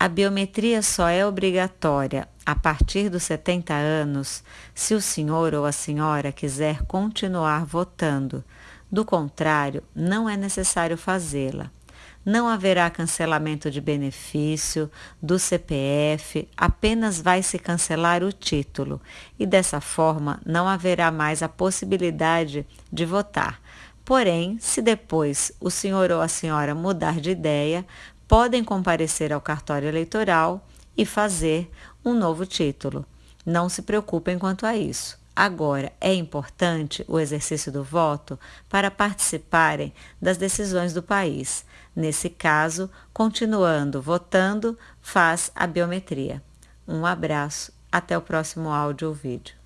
A biometria só é obrigatória a partir dos 70 anos se o senhor ou a senhora quiser continuar votando. Do contrário, não é necessário fazê-la. Não haverá cancelamento de benefício do CPF, apenas vai se cancelar o título e dessa forma não haverá mais a possibilidade de votar. Porém, se depois o senhor ou a senhora mudar de ideia, podem comparecer ao cartório eleitoral e fazer um novo título. Não se preocupem quanto a isso. Agora, é importante o exercício do voto para participarem das decisões do país. Nesse caso, continuando votando, faz a biometria. Um abraço, até o próximo áudio ou vídeo.